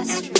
West